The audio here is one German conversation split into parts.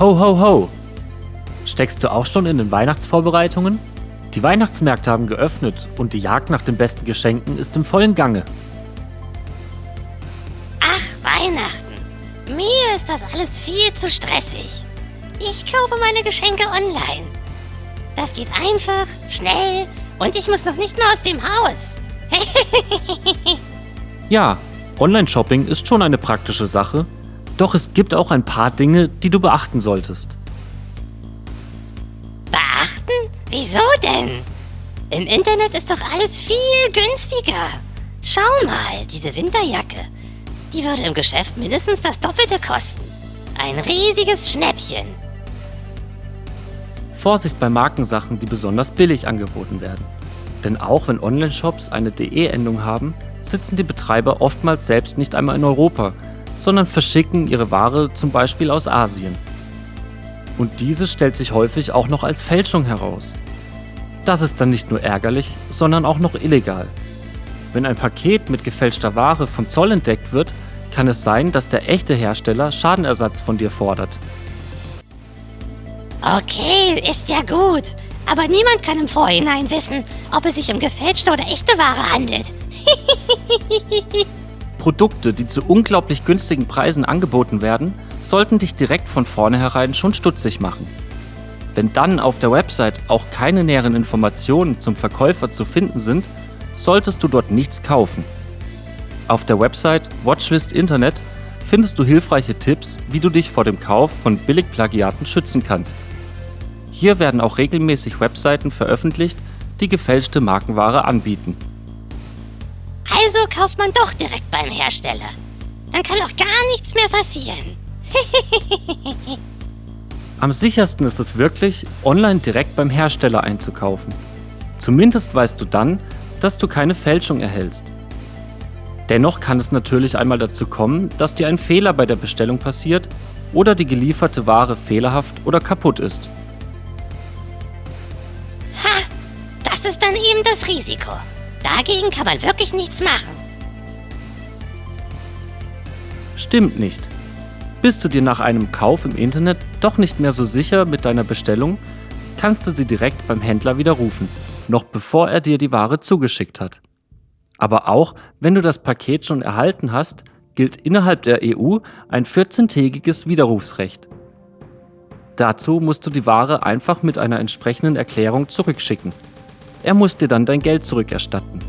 Ho, ho, ho! Steckst du auch schon in den Weihnachtsvorbereitungen? Die Weihnachtsmärkte haben geöffnet und die Jagd nach den besten Geschenken ist im vollen Gange. Ach, Weihnachten. Mir ist das alles viel zu stressig. Ich kaufe meine Geschenke online. Das geht einfach, schnell und ich muss noch nicht mal aus dem Haus. Ja, Online-Shopping ist schon eine praktische Sache, doch es gibt auch ein paar Dinge, die du beachten solltest. Beachten? Wieso denn? Im Internet ist doch alles viel günstiger. Schau mal, diese Winterjacke. Die würde im Geschäft mindestens das Doppelte kosten. Ein riesiges Schnäppchen. Vorsicht bei Markensachen, die besonders billig angeboten werden. Denn auch wenn Online-Shops eine DE-Endung haben, sitzen die Betreiber oftmals selbst nicht einmal in Europa, sondern verschicken ihre Ware zum Beispiel aus Asien. Und diese stellt sich häufig auch noch als Fälschung heraus. Das ist dann nicht nur ärgerlich, sondern auch noch illegal. Wenn ein Paket mit gefälschter Ware vom Zoll entdeckt wird, kann es sein, dass der echte Hersteller Schadenersatz von dir fordert. Okay, ist ja gut. Aber niemand kann im Vorhinein wissen, ob es sich um gefälschte oder echte Ware handelt. Produkte, die zu unglaublich günstigen Preisen angeboten werden, sollten dich direkt von vornherein schon stutzig machen. Wenn dann auf der Website auch keine näheren Informationen zum Verkäufer zu finden sind, solltest du dort nichts kaufen. Auf der Website Watchlist Internet findest du hilfreiche Tipps, wie du dich vor dem Kauf von Billigplagiaten schützen kannst. Hier werden auch regelmäßig Webseiten veröffentlicht, die gefälschte Markenware anbieten. Also kauft man doch direkt beim Hersteller. Dann kann doch gar nichts mehr passieren. Am sichersten ist es wirklich, online direkt beim Hersteller einzukaufen. Zumindest weißt du dann, dass du keine Fälschung erhältst. Dennoch kann es natürlich einmal dazu kommen, dass dir ein Fehler bei der Bestellung passiert oder die gelieferte Ware fehlerhaft oder kaputt ist. Ha, das ist dann eben das Risiko. Dagegen kann man wirklich nichts machen. Stimmt nicht. Bist du dir nach einem Kauf im Internet doch nicht mehr so sicher mit deiner Bestellung, kannst du sie direkt beim Händler widerrufen, noch bevor er dir die Ware zugeschickt hat. Aber auch wenn du das Paket schon erhalten hast, gilt innerhalb der EU ein 14-tägiges Widerrufsrecht. Dazu musst du die Ware einfach mit einer entsprechenden Erklärung zurückschicken. Er muss dir dann dein Geld zurückerstatten.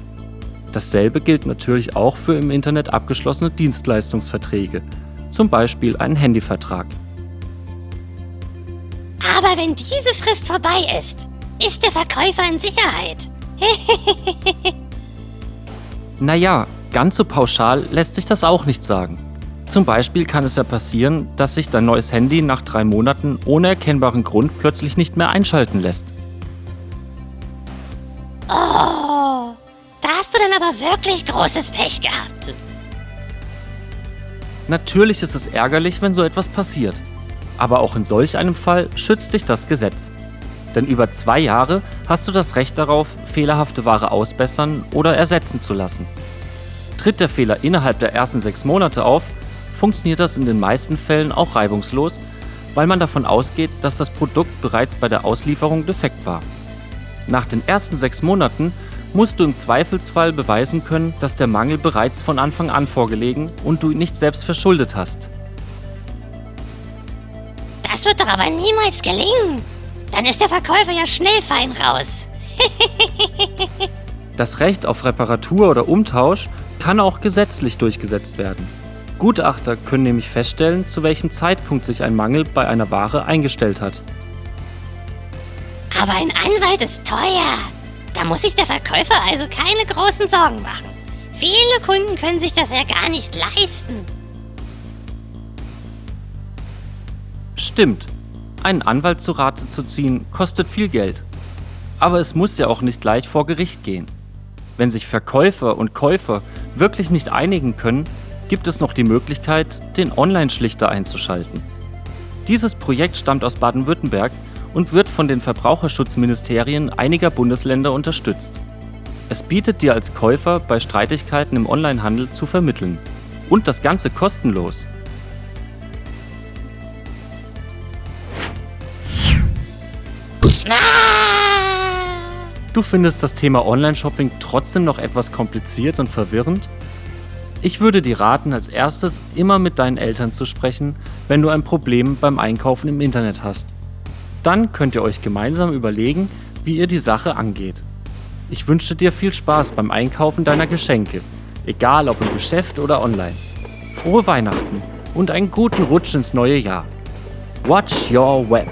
Dasselbe gilt natürlich auch für im Internet abgeschlossene Dienstleistungsverträge, zum Beispiel einen Handyvertrag. Aber wenn diese Frist vorbei ist, ist der Verkäufer in Sicherheit. Naja, ganz so pauschal lässt sich das auch nicht sagen. Zum Beispiel kann es ja passieren, dass sich dein neues Handy nach drei Monaten ohne erkennbaren Grund plötzlich nicht mehr einschalten lässt. Aber wirklich großes Pech gehabt. Natürlich ist es ärgerlich, wenn so etwas passiert. Aber auch in solch einem Fall schützt dich das Gesetz. Denn über zwei Jahre hast du das Recht darauf, fehlerhafte Ware ausbessern oder ersetzen zu lassen. Tritt der Fehler innerhalb der ersten sechs Monate auf, funktioniert das in den meisten Fällen auch reibungslos, weil man davon ausgeht, dass das Produkt bereits bei der Auslieferung defekt war. Nach den ersten sechs Monaten musst du im Zweifelsfall beweisen können, dass der Mangel bereits von Anfang an vorgelegen und du ihn nicht selbst verschuldet hast. Das wird doch aber niemals gelingen. Dann ist der Verkäufer ja schnell fein raus. Das Recht auf Reparatur oder Umtausch kann auch gesetzlich durchgesetzt werden. Gutachter können nämlich feststellen, zu welchem Zeitpunkt sich ein Mangel bei einer Ware eingestellt hat. Aber ein Anwalt ist teuer. Da muss sich der Verkäufer also keine großen Sorgen machen. Viele Kunden können sich das ja gar nicht leisten. Stimmt, einen Anwalt zu Rate zu ziehen kostet viel Geld. Aber es muss ja auch nicht gleich vor Gericht gehen. Wenn sich Verkäufer und Käufer wirklich nicht einigen können, gibt es noch die Möglichkeit, den Online-Schlichter einzuschalten. Dieses Projekt stammt aus Baden-Württemberg und wird von den Verbraucherschutzministerien einiger Bundesländer unterstützt. Es bietet dir als Käufer bei Streitigkeiten im Onlinehandel zu vermitteln. Und das Ganze kostenlos. Du findest das Thema Online-Shopping trotzdem noch etwas kompliziert und verwirrend? Ich würde dir raten, als erstes immer mit deinen Eltern zu sprechen, wenn du ein Problem beim Einkaufen im Internet hast. Dann könnt ihr euch gemeinsam überlegen, wie ihr die Sache angeht. Ich wünsche dir viel Spaß beim Einkaufen deiner Geschenke, egal ob im Geschäft oder online. Frohe Weihnachten und einen guten Rutsch ins neue Jahr. Watch your web.